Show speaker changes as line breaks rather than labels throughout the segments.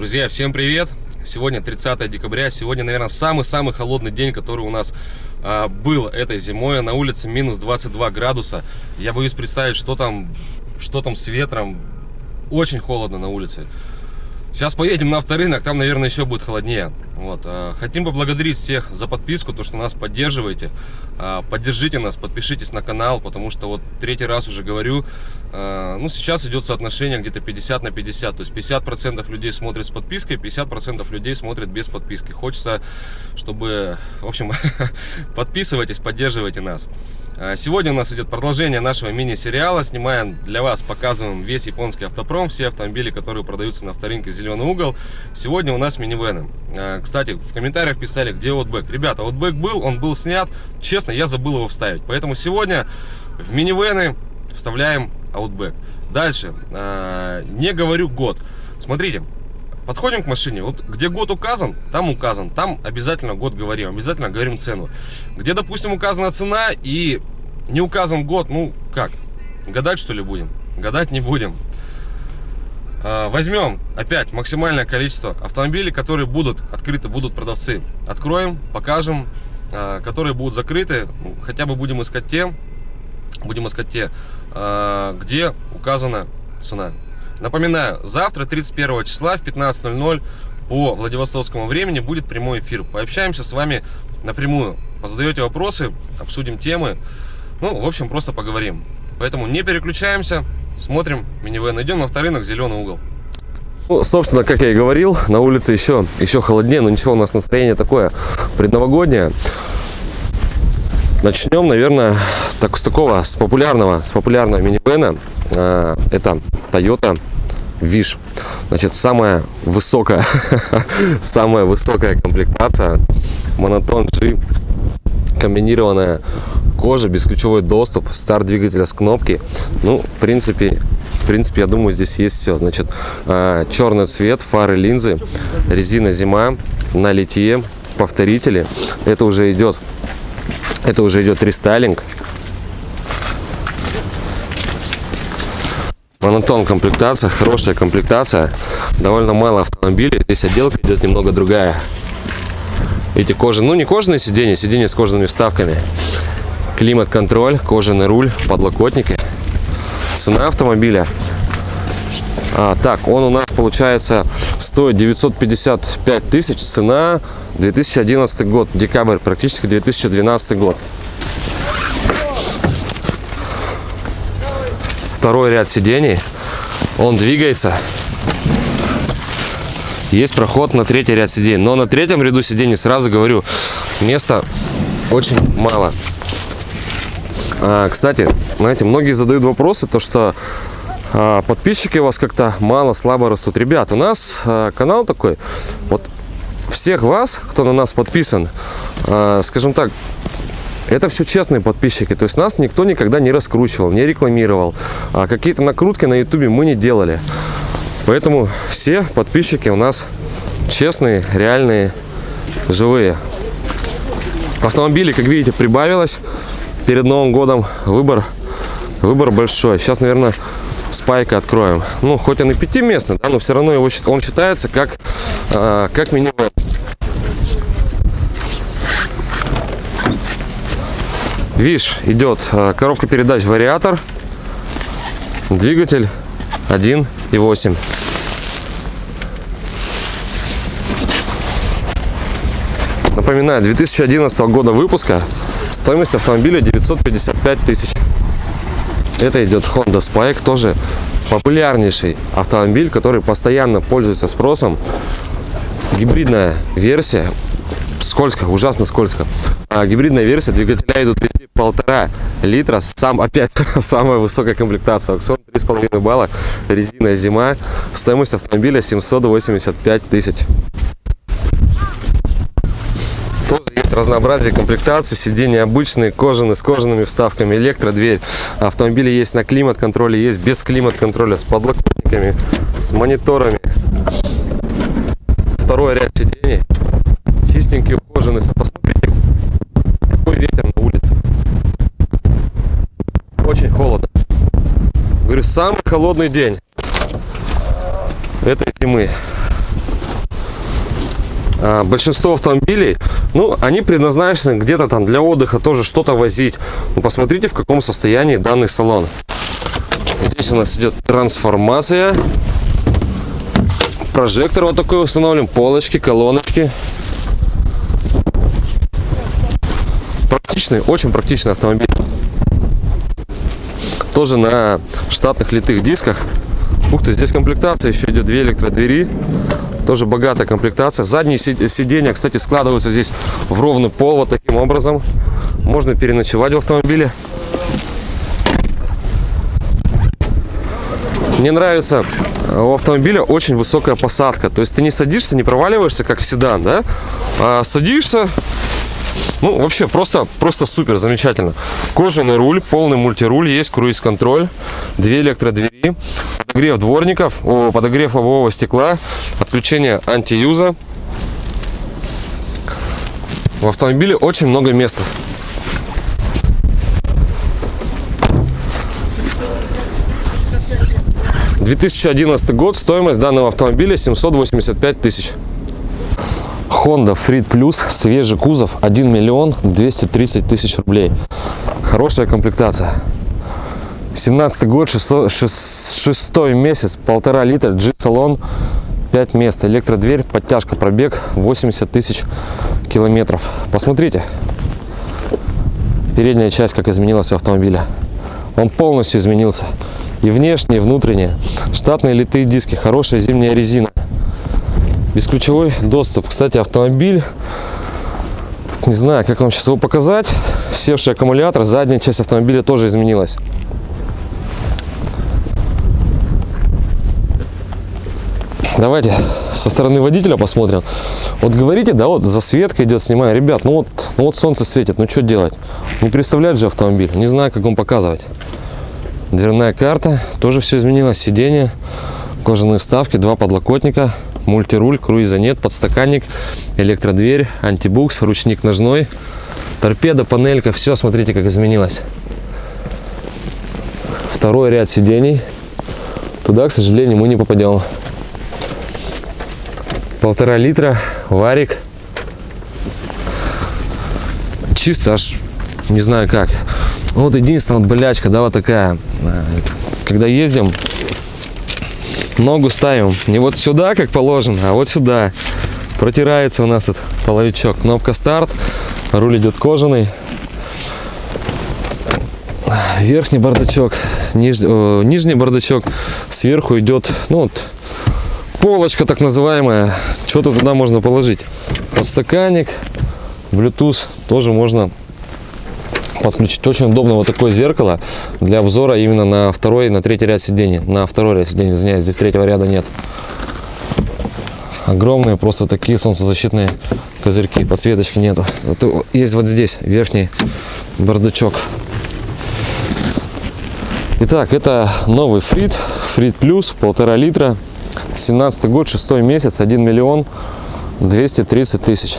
Друзья, всем привет! Сегодня 30 декабря, сегодня, наверное, самый-самый холодный день, который у нас а, был этой зимой. На улице минус 22 градуса. Я боюсь представить, что там, что там с ветром. Очень холодно на улице. Сейчас поедем на авторынок, там, наверное, еще будет холоднее. Вот. А, хотим поблагодарить всех за подписку, то, что нас поддерживаете. А, поддержите нас, подпишитесь на канал, потому что вот третий раз уже говорю, а, ну, сейчас идет соотношение где-то 50 на 50. То есть 50% людей смотрят с подпиской, 50% людей смотрят без подписки. Хочется, чтобы, в общем, подписывайтесь, поддерживайте нас. А, сегодня у нас идет продолжение нашего мини-сериала. Снимаем для вас, показываем весь японский автопром, все автомобили, которые продаются на авторынке «Зеленый угол». Сегодня у нас минивены. Кстати, в комментариях писали, где Outback. Ребята, Outback был, он был снят. Честно, я забыл его вставить. Поэтому сегодня в минивены вставляем Outback. Дальше. Э, не говорю год. Смотрите, подходим к машине. Вот где год указан, там указан. Там обязательно год говорим. Обязательно говорим цену. Где, допустим, указана цена и не указан год, ну как? Гадать что ли будем? Гадать не будем. Э, возьмем опять максимальное количество автомобилей, которые будут открыты, будут продавцы. Откроем, покажем, э, которые будут закрыты. Ну, хотя бы будем искать те, будем искать те, э, где указана цена. Напоминаю, завтра, 31 числа в 15.00 по Владивостокскому времени будет прямой эфир. Пообщаемся с вами напрямую. Позадаете вопросы, обсудим темы. Ну, в общем, просто поговорим. Поэтому не переключаемся, смотрим минивэн. Идем на авторынок «Зеленый угол». Ну, собственно, как я и говорил, на улице еще, еще холоднее, но ничего, у нас настроение такое предновогоднее. Начнем, наверное, так, с такого, с популярного, с популярного минивэна. А, это Toyota Wish. Значит, самая высокая, самая высокая комплектация. Монотон G. Комбинированная кожа, бесключевой доступ, старт двигателя с кнопки. Ну, в принципе, в принципе, я думаю, здесь есть все. Значит, а, черный цвет, фары, линзы, резина зима, на литье, повторители. Это уже идет, это уже идет рестайлинг. Монотон комплектация, хорошая комплектация. Довольно мало автомобилей. Здесь отделка идет немного другая. Эти кожи, ну не кожаные сиденья, сиденья с кожаными вставками. Климат-контроль, кожаный руль, подлокотники. Цена автомобиля. А, так, он у нас получается стоит 955 тысяч. Цена 2011 год, декабрь, практически 2012 год. Второй ряд сидений. Он двигается. Есть проход на третий ряд сидений. Но на третьем ряду сидений, сразу говорю, места очень мало. А, кстати, знаете, многие задают вопросы, то что а, подписчики у вас как-то мало, слабо растут. Ребят, у нас а, канал такой, вот всех вас, кто на нас подписан, а, скажем так, это все честные подписчики, то есть нас никто никогда не раскручивал, не рекламировал, а какие-то накрутки на ютубе мы не делали. Поэтому все подписчики у нас честные, реальные, живые. Автомобилей, как видите, прибавилось перед Новым годом. Выбор, выбор большой. Сейчас, наверное, спайка откроем. Ну, хоть он и пятиместный, да, но все равно его, он считается как, э, как минивэн. Видишь, идет э, коробка передач вариатор, двигатель 1.8. Напоминаю, 2011 года выпуска, стоимость автомобиля 955 тысяч. Это идет Honda Spike, тоже популярнейший автомобиль, который постоянно пользуется спросом. Гибридная версия, скользко, ужасно скользко. А гибридная версия, двигателя идут везде полтора литра, сам опять самая высокая комплектация, аукцион 3,5 балла, резина зима, стоимость автомобиля 785 тысяч. есть разнообразие комплектации, сиденья обычные, кожаные, с кожаными вставками, электродверь. Автомобили есть на климат-контроле, есть без климат-контроля, с подлокотниками, с мониторами. Второй ряд сидений, чистенькие, ухоженные. Посмотрите, Очень холодно. Говорю, самый холодный день этой зимы. а, большинство автомобилей, ну, они предназначены где-то там для отдыха тоже что-то возить. Ну, посмотрите, в каком состоянии данный салон. Здесь у нас идет трансформация. Прожектор вот такой установлен, полочки, колоночки. Практичный, очень практичный автомобиль. Тоже на штатных литых дисках. Ух ты, здесь комплектация, еще идет две электродвери. Тоже богатая комплектация. Задние сиденья, кстати, складываются здесь в ровный пол вот таким образом. Можно переночевать в автомобиле. Мне нравится э, у автомобиля очень высокая посадка. То есть ты не садишься, не проваливаешься, как в седан, да? А садишься, ну, вообще, просто, просто супер, замечательно. Кожаный руль, полный мультируль, есть круиз-контроль, две электродвери, подогрев дворников, подогрев лобового стекла, отключение антиюза. В автомобиле очень много места. Две тысячи одиннадцатый год, стоимость данного автомобиля 785 тысяч. Honda Freed Plus, свежий кузов, 1 миллион 230 тысяч рублей. Хорошая комплектация. 17 год, 6, 6, месяц, полтора литра, G-салон, 5 мест, электродверь, подтяжка, пробег 80 тысяч километров. Посмотрите, передняя часть как изменилась у автомобиля. Он полностью изменился. И внешне, и внутренне. Штатные литые диски, хорошая зимняя резина. Бесключевой доступ. Кстати, автомобиль, не знаю, как вам сейчас его показать. Севший аккумулятор, задняя часть автомобиля тоже изменилась. Давайте со стороны водителя посмотрим. Вот говорите, да, вот засветка идет, снимаю. Ребят, ну вот, ну вот солнце светит, ну что делать? Не представляет же автомобиль, не знаю, как вам показывать. Дверная карта, тоже все изменилось. Сиденье, кожаные вставки, два подлокотника, мультируль, круиза нет, подстаканник, электродверь, антибукс, ручник ножной, торпеда, панелька, все, смотрите, как изменилось. Второй ряд сидений. Туда, к сожалению, мы не попадем. Полтора литра, варик. Чисто аж не знаю как. Вот единственная вот болячка, да, вот такая. Когда ездим, ногу ставим не вот сюда, как положено, а вот сюда. Протирается у нас тут половичок. Кнопка старт, руль идет кожаный. Верхний бардачок, ниж, э, нижний бардачок, сверху идет, ну вот, полочка так называемая. Что-то туда можно положить. Подстаканник, Bluetooth тоже можно подключить. Очень удобно вот такое зеркало для обзора именно на второй на третий ряд сидений. На второй ряд сидений, извиняюсь, здесь третьего ряда нет. Огромные просто такие солнцезащитные козырьки, подсветочки нету. Зато есть вот здесь верхний бардачок. Итак, это новый Фрид, Фрид Плюс, полтора литра, 17 год, шестой месяц, 1 миллион 230 тысяч.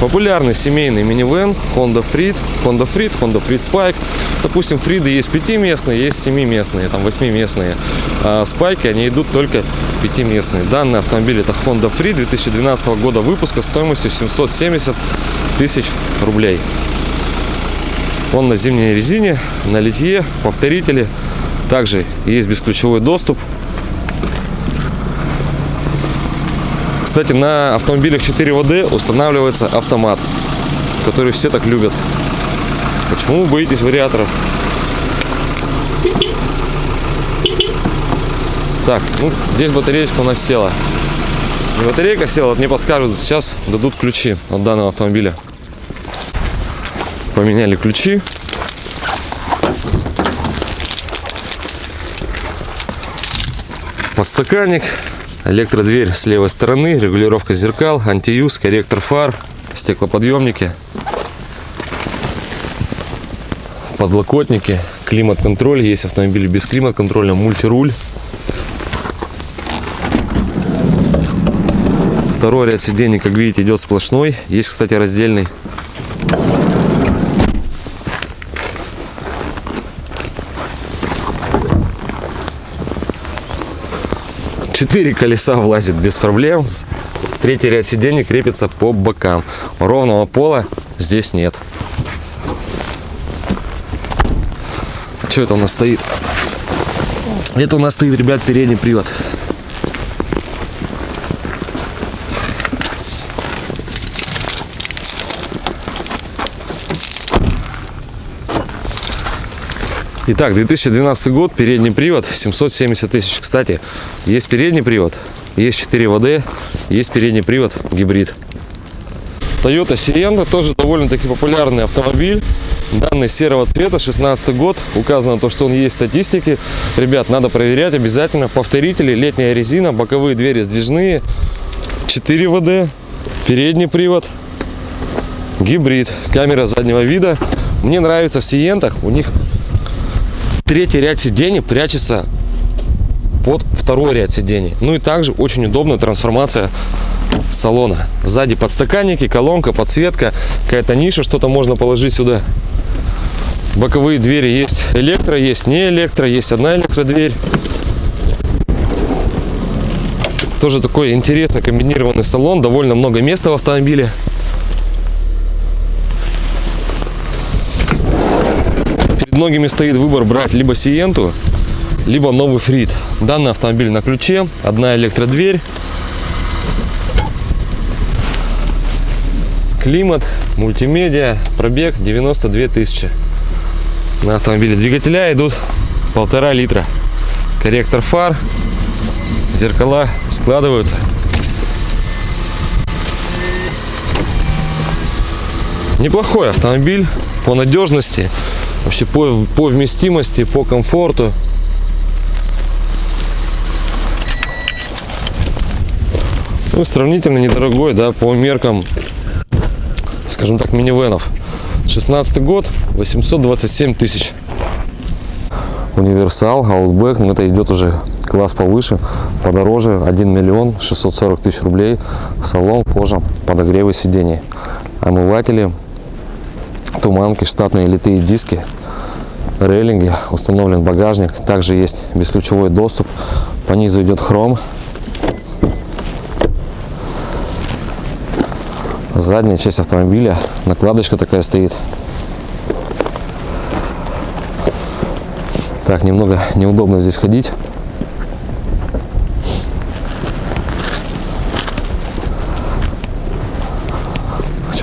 Популярный семейный минивэн Honda Freed, Honda Freed, Honda Freed Spike. Допустим, Фриды есть пятиместные, есть семиместные, там восьмиместные. А спайки, они идут только пятиместные. Данный автомобиль это Honda Freed 2012 года выпуска стоимостью 770 тысяч рублей. Он на зимней резине, на литье, повторители. Также есть бесключевой доступ Кстати, на автомобилях 4WD устанавливается автомат, который все так любят. Почему вы боитесь вариаторов? Так, ну, здесь батареечка у нас села. Не батарейка села, вот мне подскажут, сейчас дадут ключи от данного автомобиля. Поменяли ключи. Подстаканник Электродверь с левой стороны, регулировка зеркал, антиюз, корректор фар, стеклоподъемники, подлокотники, климат-контроль. Есть автомобили без климат-контроля, мультируль. Второй ряд сидений, как видите, идет сплошной. Есть, кстати, раздельный. Четыре колеса влазит без проблем. Третий ряд сидений крепится по бокам. Ровного пола здесь нет. Что это у нас стоит? Это у нас стоит, ребят, передний привод. Итак, 2012 год, передний привод, 770 тысяч. Кстати, есть передний привод, есть 4 ВД, есть передний привод гибрид. Toyota Sienna тоже довольно-таки популярный автомобиль. Данный серого цвета, 16 год. Указано то, что он есть в статистике. Ребят, надо проверять обязательно. Повторители, летняя резина, боковые двери сдвижные. 4 ВД, передний привод, гибрид, камера заднего вида. Мне нравится в Сиентах, у них третий ряд сидений прячется под второй ряд сидений. Ну и также очень удобная трансформация салона. Сзади подстаканники, колонка, подсветка, какая-то ниша, что-то можно положить сюда. Боковые двери есть электро, есть не электро, есть одна электродверь. Тоже такой интересный комбинированный салон, довольно много места в автомобиле. Многими стоит выбор брать либо Сиенту, либо новый Фрит. Данный автомобиль на ключе, одна электродверь, климат, мультимедиа, пробег 92 тысячи. На автомобиле двигателя идут полтора литра. Корректор фар, зеркала складываются. Неплохой автомобиль по надежности вообще по, по вместимости, по комфорту. Ну, сравнительно недорогой, да, по меркам, скажем так, минивенов. 16 год, 827 тысяч. Универсал, Outback, но это идет уже класс повыше, подороже, 1 миллион 640 тысяч рублей. Салон, кожа, подогревы сидений, омыватели, туманки, штатные литые диски, рейлинги, установлен багажник, также есть бесключевой доступ, по низу идет хром. Задняя часть автомобиля, накладочка такая стоит. Так, немного неудобно здесь ходить.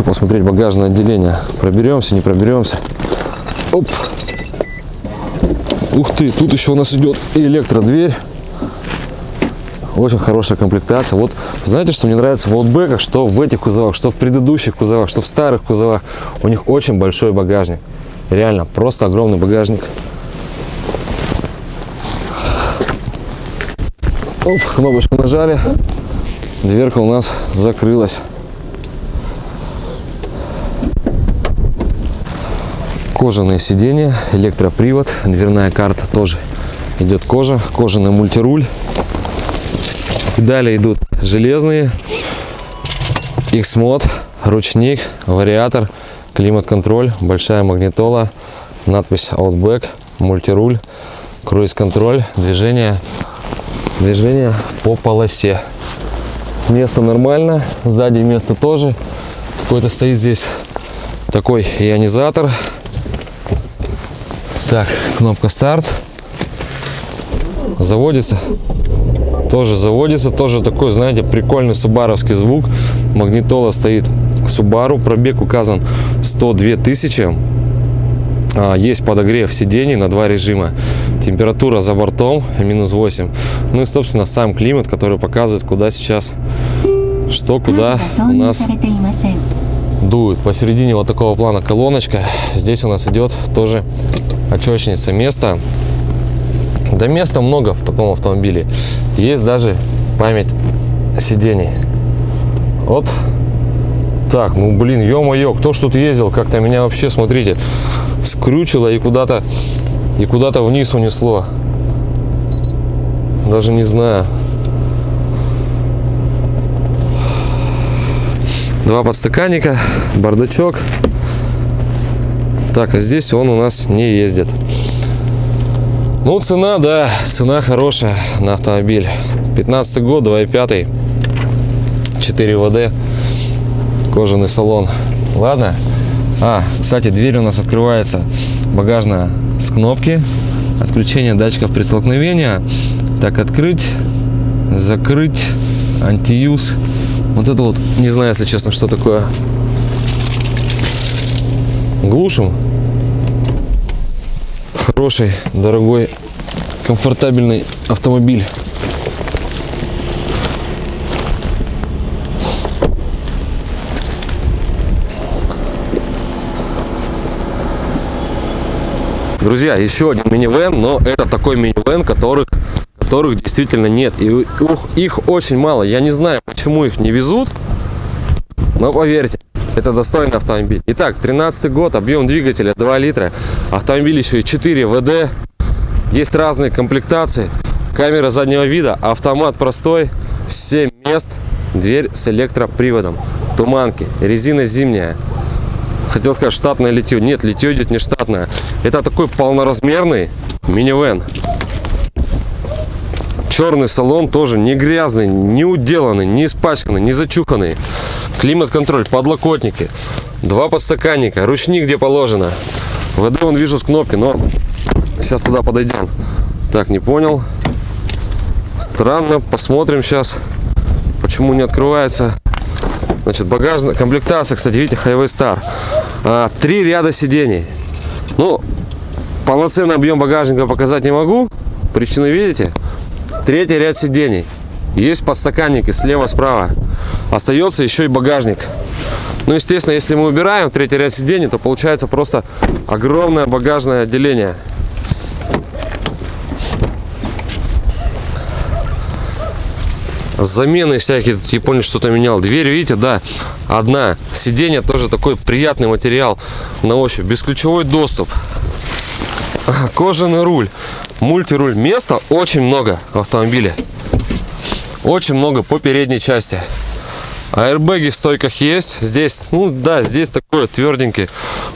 Посмотреть багажное отделение. Проберемся, не проберемся. Оп. Ух ты, тут еще у нас идет электродверь. Очень хорошая комплектация. Вот знаете, что мне нравится в аутбеках, что в этих кузовах, что в предыдущих кузовах, что в старых кузовах. У них очень большой багажник. Реально, просто огромный багажник. Оп, кнопочку нажали. Дверка у нас закрылась. Кожаные сиденья, электропривод, дверная карта тоже идет кожа, кожаный мультируль. Далее идут железные, X-мод, ручник, вариатор, климат-контроль, большая магнитола, надпись Outback, мультируль, круиз-контроль, движение, движение по полосе. Место нормально, сзади место тоже. Какой-то стоит здесь такой ионизатор так, кнопка старт. Заводится. Тоже заводится. Тоже такой, знаете, прикольный субаровский звук. Магнитола стоит Subaru. Пробег указан 102 тысячи. А, есть подогрев сидений на два режима. Температура за бортом минус 8. Ну и, собственно, сам климат, который показывает, куда сейчас, что, куда у нас дует. Посередине вот такого плана колоночка. Здесь у нас идет тоже очечница. Места, да места много в таком автомобиле. Есть даже память сидений. Вот так, ну блин, ё-моё, кто ж тут ездил, как-то меня вообще, смотрите, скрючило и куда-то и куда-то вниз унесло. Даже не знаю. Два подстаканника, бардачок. Так, а здесь он у нас не ездит. Ну, цена, да, цена хорошая на автомобиль. 15 год, 2.5, 4 ВД, кожаный салон. Ладно. А, кстати, дверь у нас открывается багажная с кнопки. Отключение датчиков при столкновении. Так, открыть, закрыть, антиюз. Вот это вот, не знаю, если честно, что такое. Глушим. Хороший, дорогой, комфортабельный автомобиль. Друзья, еще один минивэн, но это такой минивэн, которых, которых действительно нет. И их, их очень мало. Я не знаю, почему их не везут, но поверьте, это достойный автомобиль. Итак, 13 год, объем двигателя 2 литра. Автомобиль еще и 4 ВД. Есть разные комплектации. Камера заднего вида, автомат простой, 7 мест, дверь с электроприводом. Туманки, резина зимняя. Хотел сказать штатное литье. Нет, литье идет не штатное. Это такой полноразмерный минивэн. Черный салон тоже не грязный, не уделанный, не испачканный, не зачуханный. Климат-контроль, подлокотники, два подстаканника, ручник где положено. ВД он вижу с кнопки, но сейчас туда подойдем. Так, не понял. Странно, посмотрим сейчас, почему не открывается. Значит, багажная комплектация, кстати, видите, Highway Star. А, три ряда сидений. Ну, полноценный объем багажника показать не могу. Причины видите? Третий ряд сидений. Есть подстаканники слева-справа. Остается еще и багажник. Ну, естественно, если мы убираем третий ряд сидений, то получается просто огромное багажное отделение. замены всякие тут японец что-то менял дверь видите да одна сиденье тоже такой приятный материал на ощупь бесключевой доступ кожаный руль мультируль. Места очень много в автомобиле. Очень много по передней части. Аэрбэги в стойках есть. Здесь ну да здесь такой тверденький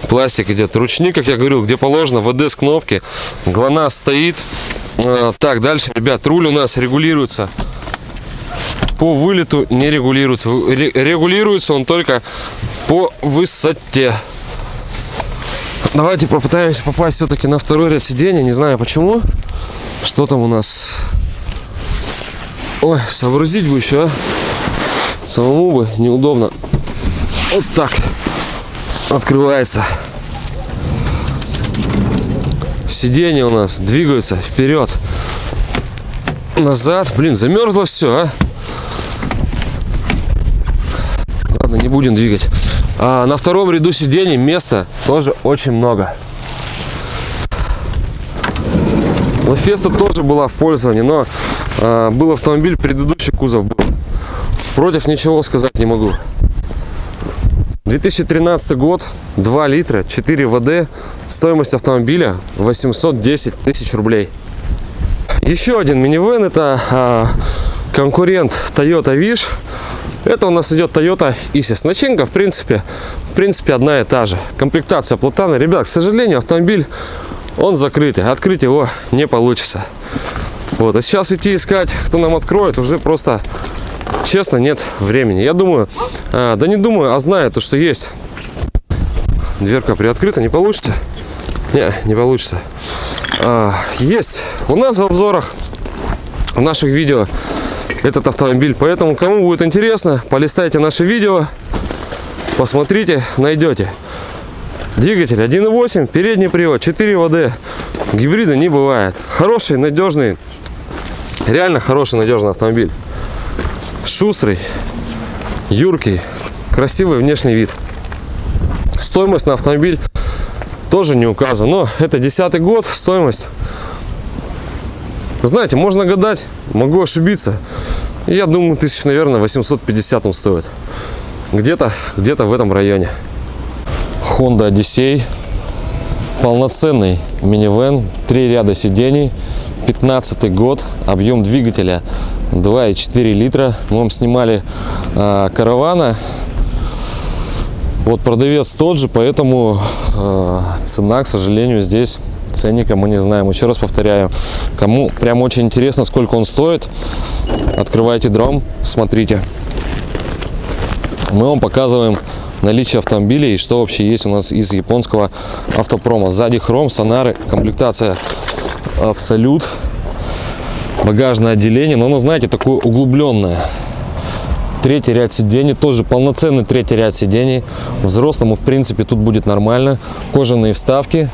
пластик идет ручник как я говорил где положено вд с кнопки. Глонасс стоит. А, так дальше ребят руль у нас регулируется. По вылету не регулируется. Регулируется он только по высоте. Давайте попытаемся попасть все-таки на второй ряд сидения. Не знаю почему. Что там у нас? Ой, сообразить бы еще, а? Самому бы неудобно. Вот так открывается. Сиденья у нас двигаются вперед, назад. Блин, замерзло все, а? Ладно, не будем двигать. А на втором ряду сидений места тоже очень много. Лафеста тоже была в пользовании, но а, был автомобиль, предыдущий кузов был. Против ничего сказать не могу. 2013 год, 2 литра, 4 ВД, стоимость автомобиля 810 тысяч рублей. Еще один минивэн, это а, конкурент Toyota Wish. Это у нас идет Toyota Isis. Начинка, в принципе, в принципе, одна и та же. Комплектация платана. Ребят, к сожалению, автомобиль, он закрытый. Открыть его не получится. Вот. А сейчас идти искать, кто нам откроет, уже просто, честно, нет времени. Я думаю, а, да не думаю, а знаю то, что есть. Дверка приоткрыта, не получится? Не, не получится. А, есть у нас в обзорах, в наших видео этот автомобиль. Поэтому, кому будет интересно, полистайте наши видео, посмотрите, найдете. Двигатель 1.8, передний привод, 4 ВД. Гибрида не бывает. Хороший, надежный, реально хороший, надежный автомобиль. Шустрый, юркий, красивый внешний вид. Стоимость на автомобиль тоже не указана. Но это десятый год, стоимость знаете, можно гадать, могу ошибиться. Я думаю, тысяч, наверное, 850 он стоит. Где-то где, -то, в этом районе. Honda Odyssey. Полноценный минивэн. Три ряда сидений. 15 год. Объем двигателя 2,4 литра. Мы вам снимали э, каравана. Вот продавец тот же, поэтому э, цена, к сожалению, здесь ценника мы не знаем. Еще раз повторяю, кому прям очень интересно, сколько он стоит, открывайте дром, смотрите. Мы вам показываем наличие автомобилей и что вообще есть у нас из японского автопрома. Сзади хром, сонары, комплектация абсолют, багажное отделение, но оно, знаете, такое углубленное. Третий ряд сидений, тоже полноценный третий ряд сидений. Взрослому, в принципе, тут будет нормально. Кожаные вставки,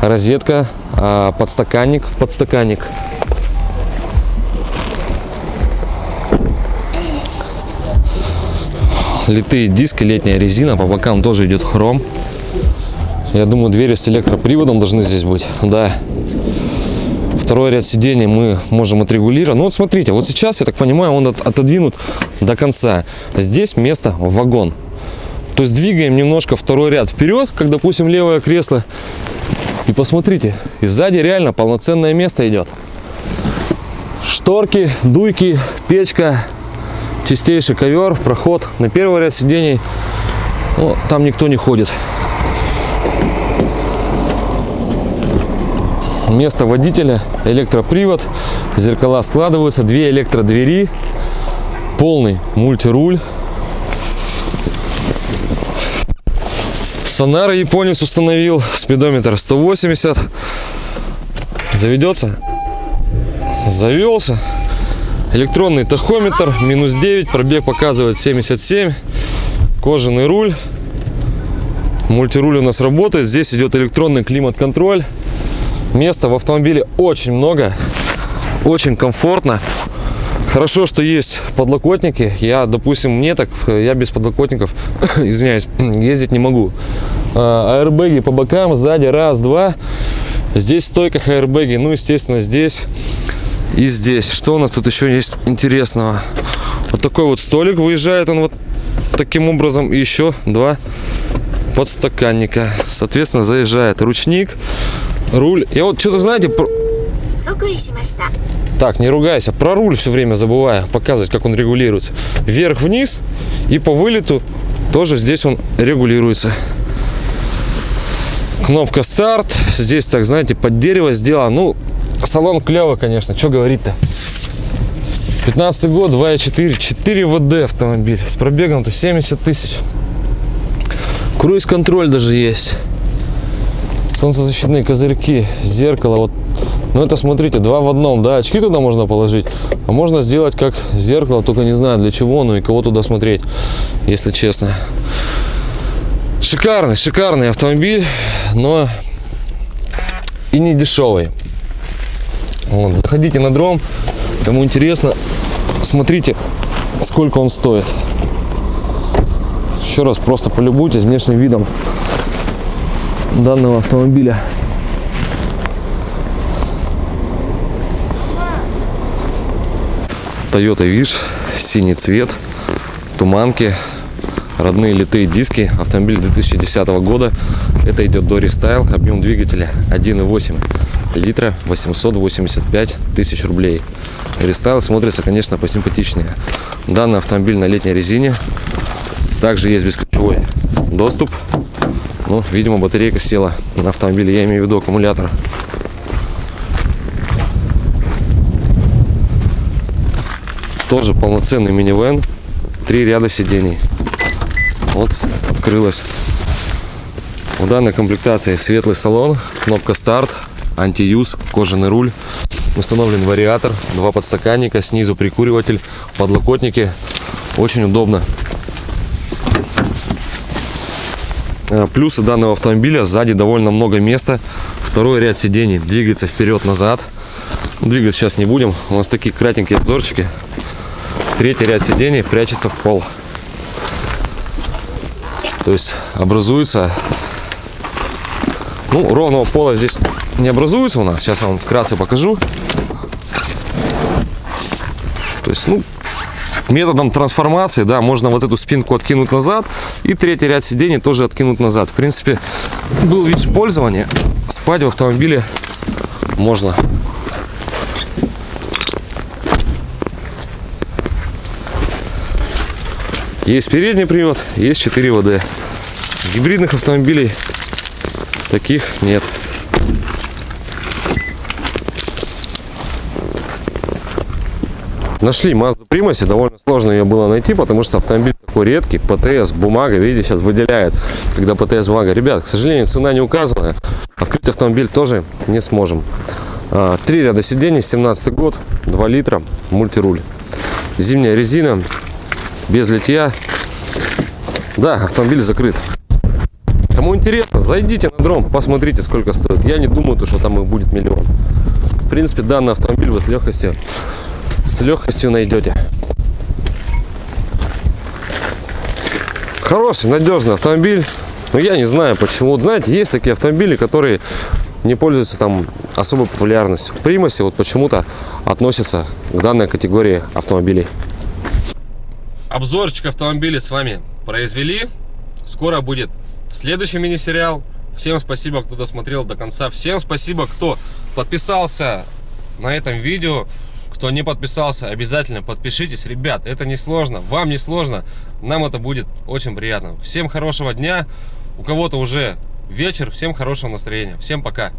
розетка, а, подстаканник, подстаканник. Литые диски, летняя резина, по бокам тоже идет хром. Я думаю, двери с электроприводом должны здесь быть. Да. Второй ряд сидений мы можем отрегулировать. Ну вот смотрите, вот сейчас, я так понимаю, он от, отодвинут до конца. Здесь место вагон. То есть двигаем немножко второй ряд вперед, как, допустим, левое кресло. И посмотрите, и сзади реально полноценное место идет. Шторки, дуйки, печка, чистейший ковер, проход на первый ряд сидений. Ну, там никто не ходит. Место водителя, электропривод, зеркала складываются, две электродвери, полный мультируль. Сонара японец установил, спидометр 180. Заведется? Завелся. Электронный тахометр, минус 9, пробег показывает 77. Кожаный руль. Мультируль у нас работает. Здесь идет электронный климат-контроль. Места в автомобиле очень много. Очень комфортно. Хорошо, что есть подлокотники. Я, допустим, мне так, я без подлокотников, извиняюсь, ездить не могу. А, аэрбэги по бокам, сзади, раз, два. Здесь стойка аэрбэги, ну, естественно, здесь и здесь. Что у нас тут еще есть интересного? Вот такой вот столик выезжает он вот таким образом. И еще два подстаканника. Соответственно, заезжает ручник, руль. Я вот что-то, знаете, про... Так, не ругайся. Про руль все время забываю показывать, как он регулируется. Вверх-вниз и по вылету тоже здесь он регулируется. Кнопка старт. Здесь, так знаете, под дерево сделано. Ну, Салон клево, конечно. Что говорить-то? 15 год, 2.4, 4 ВД автомобиль. С пробегом-то 70 тысяч. Круиз-контроль даже есть. Солнцезащитные козырьки, зеркало. Вот. Ну это, смотрите, два в одном. Да, очки туда можно положить. А можно сделать как зеркало, только не знаю для чего, ну и кого туда смотреть, если честно. Шикарный, шикарный автомобиль, но и не дешевый. Вот, заходите на дром, кому интересно, смотрите, сколько он стоит. Еще раз просто полюбуйтесь внешним видом данного автомобиля. Toyota Wish, синий цвет, туманки, родные литые диски, автомобиль 2010 года. Это идет Dori Style, объем двигателя 1.8 литра 885 тысяч рублей. Рестайл смотрится, конечно, посимпатичнее. Данный автомобиль на летней резине. Также есть бесключевой доступ. Ну, видимо, батарейка села на автомобиле. Я имею в виду аккумулятор. Тоже полноценный минивэн. Три ряда сидений. Вот открылась. В данной комплектации светлый салон, кнопка старт, антиюз, кожаный руль. Установлен вариатор, два подстаканника, снизу прикуриватель, подлокотники. Очень удобно. Э, плюсы данного автомобиля. Сзади довольно много места. Второй ряд сидений двигается вперед-назад. Двигать сейчас не будем. У нас такие кратенькие обзорчики. Третий ряд сидений прячется в пол. То есть образуется ну, ровного пола здесь не образуется у нас. Сейчас я вам вкратце покажу. То есть, ну, методом трансформации, да, можно вот эту спинку откинуть назад и третий ряд сидений тоже откинуть назад. В принципе, был вид в пользовании. Спать в автомобиле можно. Есть передний привод, есть 4 ВД. Гибридных автомобилей таких нет. Нашли Mazda Primacy. довольно сложно ее было найти, потому что автомобиль такой редкий, ПТС, бумага, видите, сейчас выделяет, когда ПТС бумага. Ребят, к сожалению, цена не указана, открыть автомобиль тоже не сможем. А, три ряда сидений, 17 год, 2 литра, мультируль. Зимняя резина, без литья. Да, автомобиль закрыт. Кому интересно, зайдите на дром, посмотрите, сколько стоит. Я не думаю, то, что там их будет миллион. В принципе, данный автомобиль вы с легкостью, с легкостью найдете. Хороший, надежный автомобиль. Но я не знаю почему. Вот знаете, есть такие автомобили, которые не пользуются там особой популярностью. В Примасе вот почему-то относятся к данной категории автомобилей.
Обзорчик автомобиля с вами произвели. Скоро будет следующий мини-сериал. Всем спасибо, кто досмотрел до конца. Всем спасибо, кто подписался на этом видео. Кто не подписался, обязательно подпишитесь. Ребят, это не сложно, вам не сложно. Нам это будет очень приятно. Всем хорошего дня. У кого-то уже вечер. Всем хорошего настроения. Всем пока.